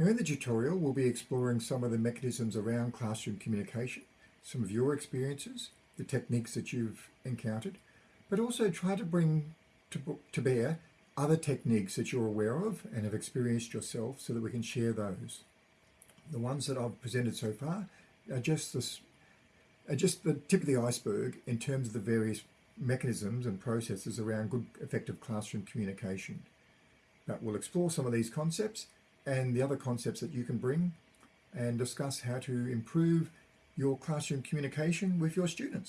Now in the tutorial, we'll be exploring some of the mechanisms around classroom communication, some of your experiences, the techniques that you've encountered, but also try to bring to, to bear other techniques that you're aware of and have experienced yourself so that we can share those. The ones that I've presented so far are just, this, are just the tip of the iceberg in terms of the various mechanisms and processes around good effective classroom communication. But we'll explore some of these concepts and the other concepts that you can bring and discuss how to improve your classroom communication with your students.